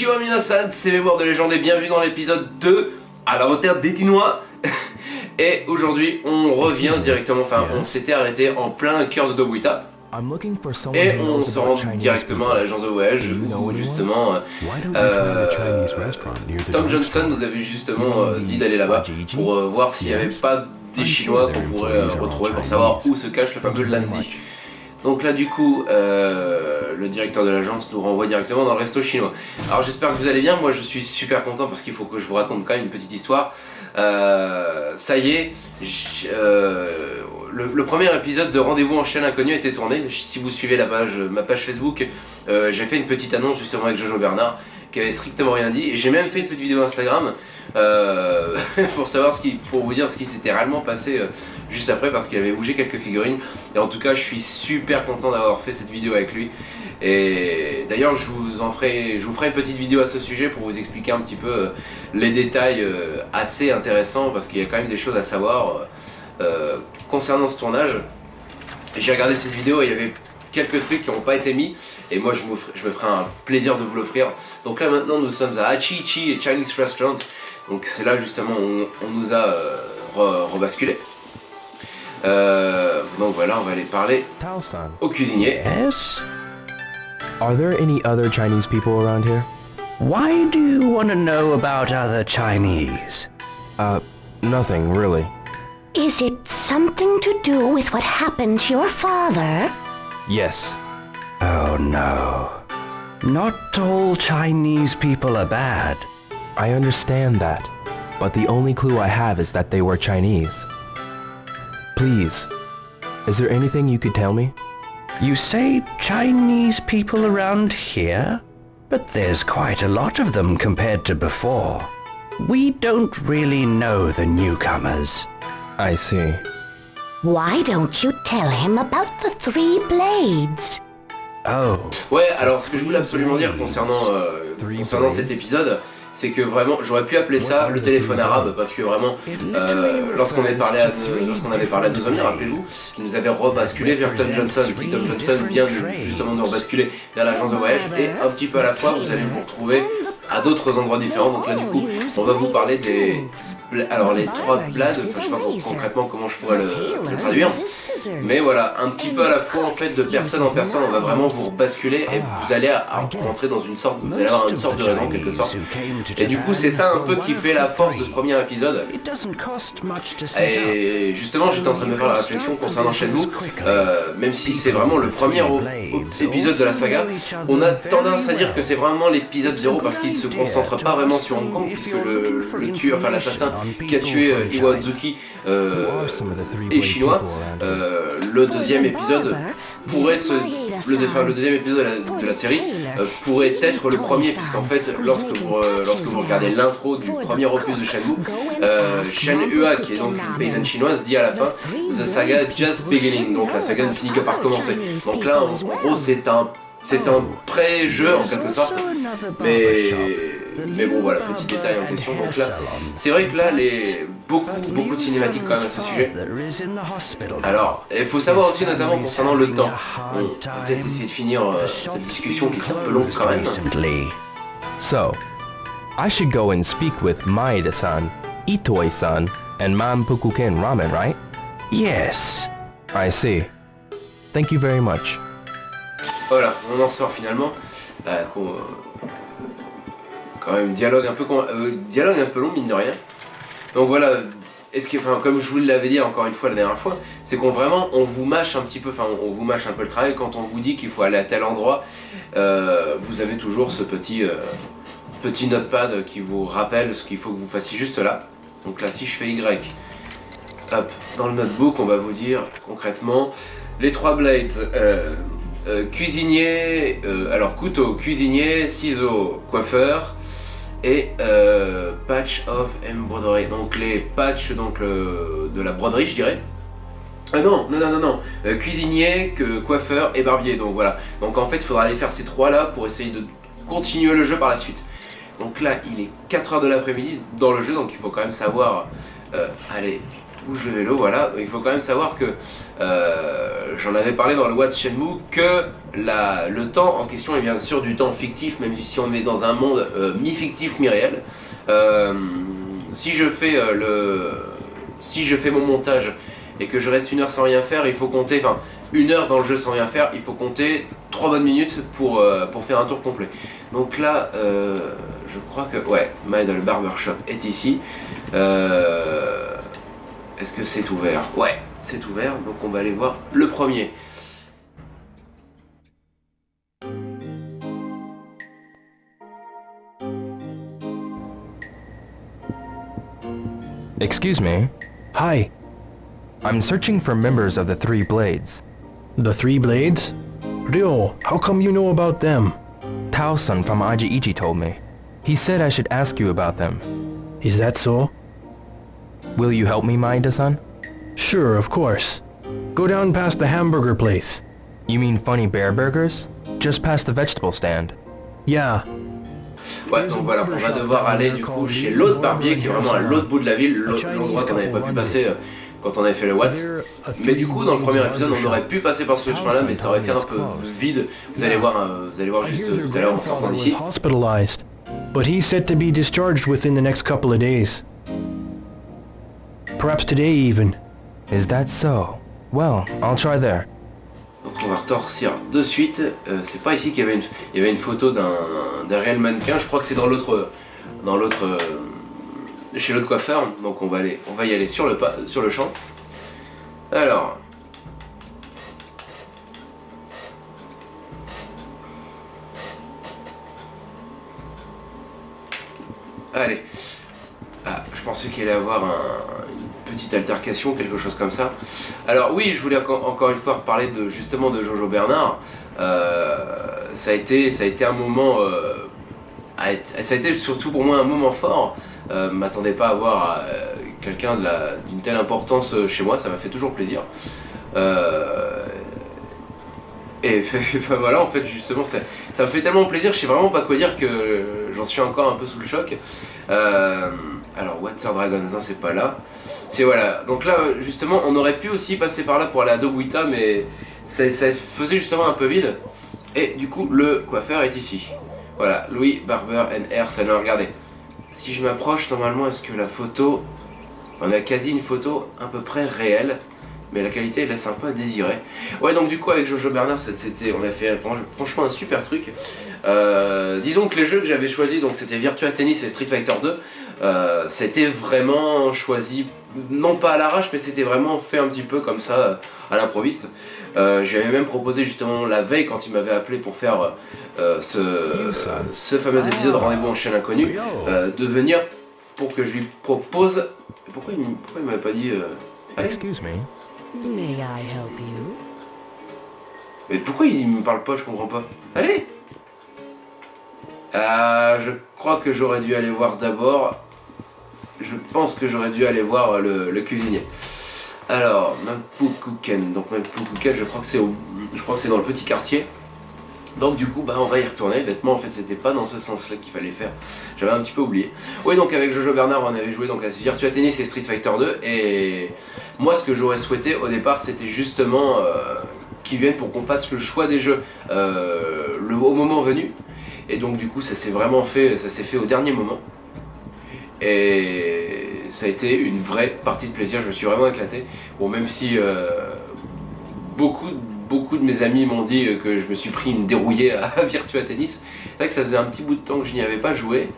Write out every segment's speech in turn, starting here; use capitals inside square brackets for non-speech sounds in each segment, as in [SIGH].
Konnichiwa minasan, c'est Mémoire de légende et bienvenue dans l'épisode 2 à la retraite des Tinois. [LAUGHS] Et aujourd'hui on revient directement, enfin on s'était arrêté en plein cœur de Dobuita et on se rend directement à l'agence de voyage où justement euh, Tom Johnson nous avait justement euh, dit d'aller là-bas pour euh, voir s'il n'y avait pas des Chinois qu'on pourrait euh, retrouver pour savoir où se cache le fameux Landy. Donc là du coup, euh, le directeur de l'agence nous renvoie directement dans le resto chinois. Alors j'espère que vous allez bien, moi je suis super content parce qu'il faut que je vous raconte quand même une petite histoire. Euh, ça y est, euh, le, premier épisode de Rendez-vous en chaîne inconnue a été tourné. Si vous suivez la page, ma page Facebook, j'ai fait une petite annonce justement avec Jojo Bernard qui avait strictement rien dit. Et j'ai même fait une petite vidéo Instagram [LAUGHS] pour savoir ce qui, pour vous dire ce qui s'était réellement passé juste après parce qu'il avait bougé quelques figurines. Et en tout cas, je suis super content d'avoir fait cette vidéo avec lui. Et d'ailleurs, je vous en ferai, je vous ferai une petite vidéo à ce sujet pour vous expliquer un petit peu euh, les détails euh, assez intéressants parce qu'il y a quand même des choses à savoir euh, concernant ce tournage. J'ai regardé cette vidéo et il y avait quelques trucs qui n'ont pas été mis et moi je je me ferai un plaisir de vous l'offrir. Donc là maintenant nous sommes à Hachichi et Chinese Restaurant. Donc c'est là justement on, nous a euh, re, rebasculé. Euh, donc voilà, on va aller parler au cuisinier. Yes? Are there any other Chinese people around here? Why do you want to know about other Chinese? Uh, nothing really. Is it something to do with what happened to your father? Yes. Oh no. Not all Chinese people are bad. I understand that, but the only clue I have is that they were Chinese. Please, is there anything you could tell me? You say Chinese people around here? But there's quite a lot of them compared to before. We don't really know the newcomers. I see. Why don't you tell him about the three blades? Oh. Ouais, alors ce que je voulais absolument dire concernant, euh, concernant cet épisode, c'est que vraiment j'aurais pu appeler ça le téléphone arabe parce que vraiment euh, lorsqu'on avait parlé à lorsqu'on avait parlé à rappelez-vous, qui nous avait rebasculé vers Tom Johnson, qui Tom Johnson vient justement de rebasculer vers l'agence de voyage. Et un petit peu à la fois vous allez vous retrouver à d'autres endroits différents. Donc là du coup, on va vous parler des alors les trois blades, enfin je sais pas concrètement comment je pourrais le, le, traduire, mais voilà, un petit peu à la fois en fait de personne en personne, on va vraiment vous basculer et vous allez rentrer dans une sorte, vous allez avoir une sorte de raison en quelque sorte. Et du coup c'est ça un peu qui fait la force de ce premier épisode. Et justement j'étais en train de me faire la réflexion concernant Shenmue, euh, même si c'est vraiment le premier épisode de la saga, on a tendance à dire que c'est vraiment l'épisode 0 parce qu'il se concentre pas vraiment sur Hong Kong puisque le, le tueur, enfin l'assassin qui a tué euh, Iwa Ozuki euh, est chinois. Euh, le deuxième épisode pourrait se le, enfin, le deuxième épisode de la, de la série euh, pourrait être le premier puisqu'en fait lorsque vous, euh, lorsque vous regardez l'intro du premier opus de Shenmue euh, Shen Hua qui est donc une paysanne chinoise dit à la fin The saga just beginning. Donc la saga ne finit que par commencer. Donc là en gros c'est un c'est un pré-jeu en quelque sorte. Mais mais bon voilà petit détail en question. Donc là c'est vrai que là les beaucoup beaucoup de cinématiques quand même à ce sujet. Alors il faut savoir aussi notamment concernant le temps. On peut-être essayer de finir euh, cette discussion qui est un peu longue quand même. So I should go and speak with Maeda-san Itoi-san and Mampukuken Ramen right? Yes. I see. Thank you very much voilà, on en sort finalement. Bah, quand même, dialogue un peu, euh, dialogue un peu long, mine de rien. Donc voilà, est-ce que, enfin, comme je vous l'avais dit encore une fois la dernière fois, c'est qu'on vraiment, on vous mâche un petit peu, enfin, on vous mâche un peu le travail quand on vous dit qu'il faut aller à tel endroit. Euh, vous avez toujours ce petit, euh, petit notepad qui vous rappelle ce qu'il faut que vous fassiez juste là. Donc là, si je fais Y, hop, dans le notebook, on va vous dire concrètement les trois blades. Euh, cuisinier, euh, alors couteau, cuisinier, ciseaux, coiffeur et euh, patch of embroidery. Donc les patchs donc de la broderie, je dirais. Ah non, non, non, non, non. Cuisinier, que, coiffeur et barbier. Donc voilà. Donc en fait, il faudra aller faire ces trois là pour essayer de continuer le jeu par la suite. Donc là, il est 4h de l'après-midi dans le jeu, donc il faut quand même savoir aller bouge le vélo, voilà. Il faut quand même savoir que euh, j'en avais parlé dans le What's Shenmue que le temps en question est bien sûr du temps fictif, même si on est dans un monde euh, mi-fictif, mi-réel. Euh, si je fais le, si je fais mon montage et que je reste une heure sans rien faire, il faut compter, enfin une heure dans le jeu sans rien faire, il faut compter 3 bonnes minutes pour, pour faire un tour complet. Donc là, je crois que, ouais, Barber Barbershop est ici. Est-ce que c'est ouvert Ouais, c'est ouvert, donc on va aller voir le premier. Excuse me. Hi. I'm searching for members of the Three Blades. The Three Blades? Ryo, how come you know about them? Tao-san from Aji told me. He said I should ask you about them. Is that so? Will you help me, Maida-san? Sure, of course. Go down past the hamburger place. You mean Funny Bear Burgers? Just past the vegetable stand. Yeah. Ouais, donc voilà, on va devoir aller du coup chez l'autre barbier qui est vraiment à l'autre bout de la ville, l'endroit qu'on n'avait pas pu passer euh, quand on avait fait le Watts. Mais du coup, dans le premier épisode, on aurait pu passer par ce chemin-là, mais ça aurait fait un peu vide. Vous allez voir, euh, vous allez voir juste euh, tout à l'heure en sortant d'ici. But he's set to be discharged within the next couple of days. Perhaps today even. Is that so? Well, I'll try there. Donc on va retorcir de suite. Euh, c'est pas ici qu'il y avait une, photo d'un réel mannequin. Je crois que c'est dans l'autre, dans l'autre, euh, chez l'autre coiffeur. Donc on va aller, on va y aller sur le pas, sur le champ. Alors. Allez. Ah, je pensais qu'il allait avoir une petite altercation, quelque chose comme ça. Alors oui, je voulais encore une fois reparler de, justement de Jojo Bernard. Euh, ça, a été, ça a été un moment... Euh, ça a été surtout pour moi un moment fort. Euh, m'attendais pas à avoir euh, quelqu'un d'une telle importance chez moi, ça m'a fait toujours plaisir. et [LAUGHS] voilà, en fait, justement, ça, ça, me fait tellement plaisir, je sais vraiment pas quoi dire que j'en suis encore un peu sous le choc. Alors Water Dragons, c'est pas là. C'est voilà. Donc là, justement, on aurait pu aussi passer par là pour aller à Dobuita, mais ça, faisait justement un peu vide. Et du coup, le coiffeur est ici. Voilà, Louis Barber NR Salon. Regardez. Si je m'approche, normalement, est-ce que la photo... On a quasi une photo à peu près réelle mais la qualité laisse un peu à désirer. Ouais, donc du coup, avec Jojo Bernard, c'était, on a fait franchement un super truc. Euh, disons que les jeux que j'avais choisis, donc c'était Virtua Tennis et Street Fighter 2, euh, c'était vraiment choisi, non pas à l'arrache, mais c'était vraiment fait un petit peu comme ça, à l'improviste. Euh, J'avais même proposé justement la veille, quand il m'avait appelé pour faire euh, ce, ce, fameux épisode Rendez-vous en chaîne inconnue, de venir pour que je lui propose... Pourquoi il, pourquoi il m'avait pas dit... Excuse me. May I help you? Mais pourquoi il me parle pas, je comprends pas. Allez euh, Je crois que j'aurais dû aller voir d'abord je pense que j'aurais dû aller voir le, cuisinier. Alors, Mampukuken. Donc Mampukuken, je crois que c'est je crois que c'est dans le petit quartier. Donc du coup, bah, on va y retourner. Bêtement, en fait, c'était pas dans ce sens-là qu'il fallait faire. J'avais un petit peu oublié. Oui, donc avec Jojo Bernard, on avait joué donc à Virtua Tennis et Street Fighter 2. Et moi, ce que j'aurais souhaité au départ, c'était justement euh, qu'ils viennent pour qu'on fasse le choix des jeux euh, le, au moment venu. Et donc du coup, ça s'est vraiment fait, ça s'est fait au dernier moment. Et ça a été une vraie partie de plaisir, je me suis vraiment éclaté. Bon, même si euh, beaucoup, beaucoup de mes amis m'ont dit que je me suis pris une dérouillée à [LAUGHS] Virtua Tennis, c'est vrai que ça faisait un petit bout de temps que je n'y avais pas joué.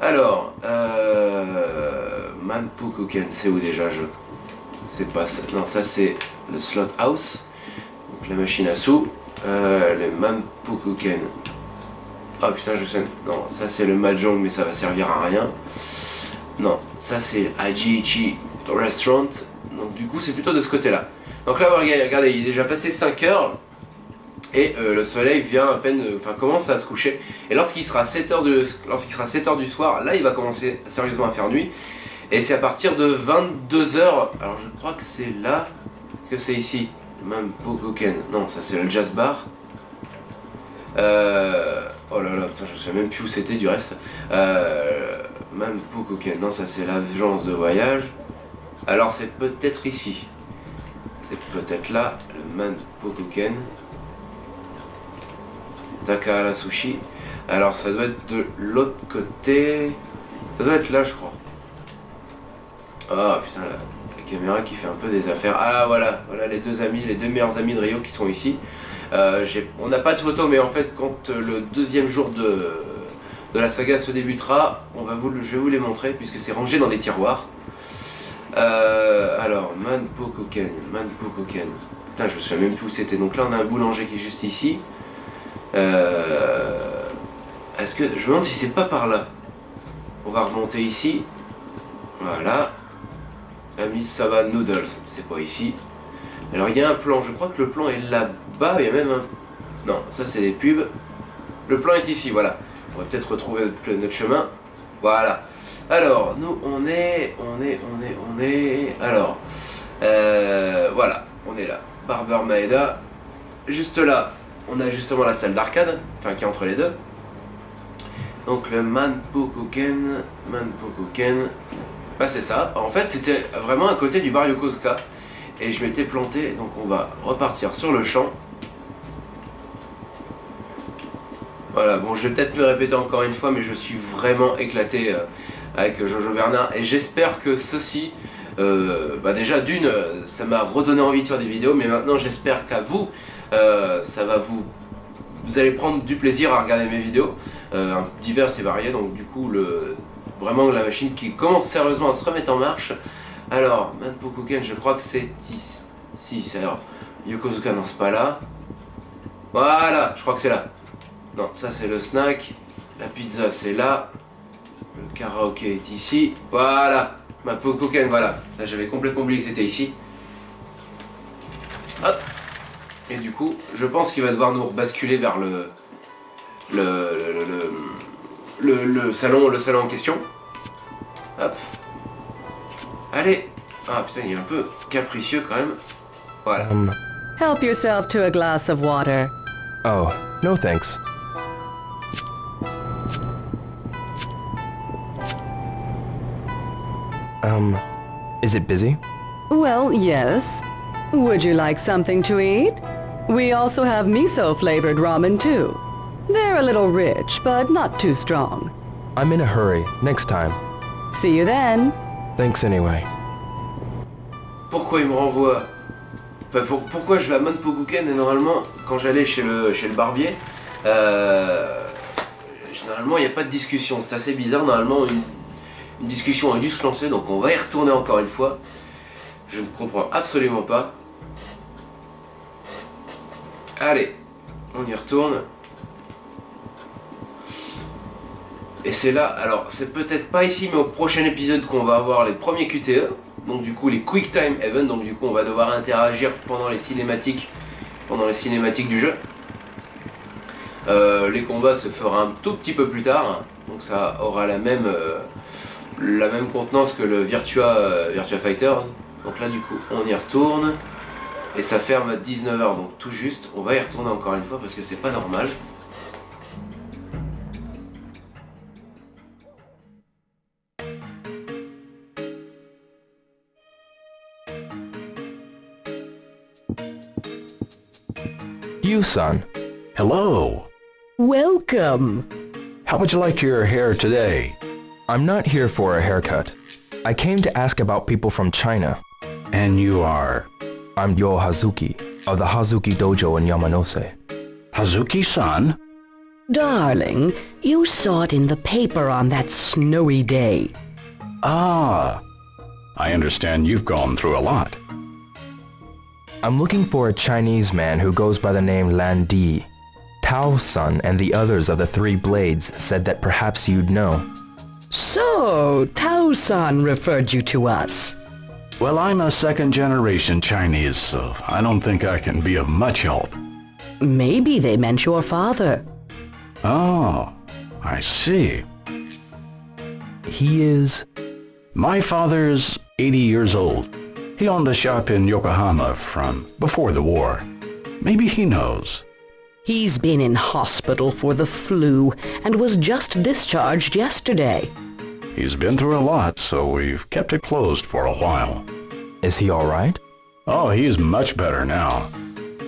Alors, euh, c'est où déjà? Je C'est pas ça. Non, ça c'est le Slot House, donc la machine à sous. Euh, le Manpukuken. Ah oh, putain, je sais. Non, ça c'est le Mahjong, mais ça va servir à rien. Non, ça c'est Ajiichi Restaurant. Donc du coup c'est plutôt de ce côté-là. Donc là regardez, il est déjà passé 5 heures. Et euh, le soleil vient à peine, euh, enfin commence à se coucher. Et lorsqu'il sera 7 heures lorsqu'il sera 7 heures du soir, là il va commencer sérieusement à faire nuit. Et c'est à partir de 22 heures. Alors je crois que c'est là que c'est ici. Même Bogoken. Non, ça c'est le jazz bar. Euh, oh là là, putain, je sais même plus où c'était du reste. Même Pokoken, non ça c'est l'agence de voyage. Alors c'est peut-être ici. C'est peut-être là, le Man Pokuken. Takahara Sushi. Alors ça doit être de l'autre côté. Ça doit être là je crois. Ah putain la, la, caméra qui fait un peu des affaires. Ah voilà, voilà les deux amis, les deux meilleurs amis de Rio qui sont ici. Euh, on n'a pas de photo mais en fait quand le deuxième jour de, de la saga se débutera, on va je vais vous les montrer puisque c'est rangé dans des tiroirs. Euh, alors, Manpokuken, Manpokuken. Putain, je me souviens même plus où c'était. Donc là, on a un boulanger qui est juste ici. Euh, Est-ce que... Je me demande si c'est pas par là. On va remonter ici. Voilà. Amisaba Noodles, c'est pas ici. Alors, il y a un plan. Je crois que le plan est là-bas. Il y a même un... Non, ça, c'est des pubs. Le plan est ici, voilà. Va peut-être retrouver notre chemin. Voilà. Alors, nous, on est, on est, on est, on est... Alors, euh, voilà, on est là. Barber Maeda. Juste là, on a justement la salle d'arcade, enfin qui est entre les deux. Donc le Manpokuken, Manpokuken, bah c'est ça. En fait, c'était vraiment à côté du bar Yokosuka. Et je m'étais planté, donc on va repartir sur le champ. Voilà, bon, je vais peut-être me répéter encore une fois, mais je suis vraiment éclaté euh, avec Jojo Bernard. Et j'espère que ceci, euh, bah déjà d'une, ça m'a redonné envie de faire des vidéos, mais maintenant j'espère qu'à vous, euh, ça va vous... Vous allez prendre du plaisir à regarder mes vidéos, euh, divers et variés, donc du coup, le, vraiment la machine qui commence sérieusement à se remettre en marche. Alors, Manpokuken, je crois que c'est ici. Si, c'est alors. Yokozuka, non, c'est pas là. Voilà, je crois que c'est là. Non, ça c'est le snack. La pizza, c'est là. Le karaoké est ici. Voilà. Ma Pokoken, voilà. Là, j'avais complètement oublié que c'était ici. Hop. Et du coup, je pense qu'il va devoir nous basculer vers le le, le, le, le, le salon, le salon en question. Hop. Allez. Ah putain, il est un peu capricieux quand même. Voilà. Um, Help yourself to a glass of water. oh, no thanks. Um, is it busy? Well, yes. Would you like something to eat? We also have miso-flavored ramen too. They're a little rich, but not too strong. I'm in a hurry. Next time. See you then. Thanks anyway. Pourquoi il me renvoie? Enfin, pour- Pourquoi je vais à Manpokuken et normalement, quand j'allais chez le, chez le barbier, euh, généralement il n'y a pas de discussion. C'est assez bizarre. Normalement, une, une discussion a dû se lancer, donc on va y retourner encore une fois. Je ne comprends absolument pas. Allez, on y retourne. Et c'est là, alors c'est peut-être pas ici, mais au prochain épisode qu'on va avoir les premiers QTE. Donc du coup les Quick Time Event, donc du coup on va devoir interagir pendant les cinématiques, pendant les cinématiques du jeu. Euh, les combats se feront un tout petit peu plus tard, donc ça aura la même, euh, la même contenance que le Virtua, euh, Virtua Fighters. Donc là du coup on y retourne, et ça ferme à 19h, donc tout juste, on va y retourner encore une fois parce que c'est pas normal. You, son. Hello. Welcome. How would you like your hair today? I'm not here for a haircut. I came to ask about people from China. And you are I'm Yo Hazuki, of the Hazuki Dojo in Yamanose. Hazuki-san? Darling, you saw it in the paper on that snowy day. Ah. I understand you've gone through a lot. I'm looking for a Chinese man who goes by the name Lan Di. Tao Sun and the others of the Three Blades said that perhaps you'd know. So, Tao-san referred you to us. Well, I'm a second-generation Chinese, so I don't think I can be of much help. Maybe they meant your father. Oh, I see. He is... My father's 80 years old. He owned a shop in Yokohama from before the war. Maybe he knows. He's been in hospital for the flu and was just discharged yesterday. He's been through a lot, so we've kept it closed for a while. Is he alright? Oh, he's much better now.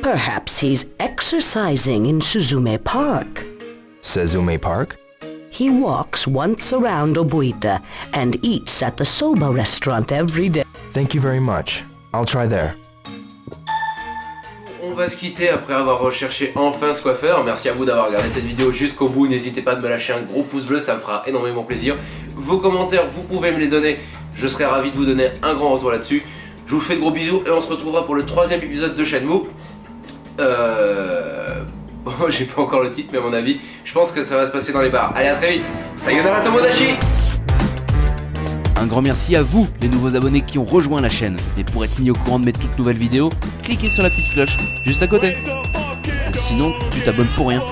Perhaps he's exercising in Suzume Park. Suzume Park? He walks once around Obuita and eats at the soba restaurant every day. Thank you very much. I'll try there. On va se quitter après avoir recherché enfin ce coiffeur. Merci à vous d'avoir regardé cette vidéo jusqu'au bout. N'hésitez pas de me lâcher un gros pouce bleu, ça me fera énormément plaisir. Vos commentaires, vous pouvez me les donner. Je serai ravi de vous donner un grand retour là-dessus. Je vous fais de gros bisous et on se retrouvera pour le troisième épisode de Shenmue. Euh... Bon, [LAUGHS] j'ai pas encore le titre, mais à mon avis, je pense que ça va se passer dans les bars. Allez, à très vite. Sayonara Tomodachi Un grand merci à vous, les nouveaux abonnés qui ont rejoint la chaîne. Et pour être mis au courant de mes toutes nouvelles vidéos, cliquez sur la petite cloche juste à côté. Sinon, tu t'abonnes pour rien.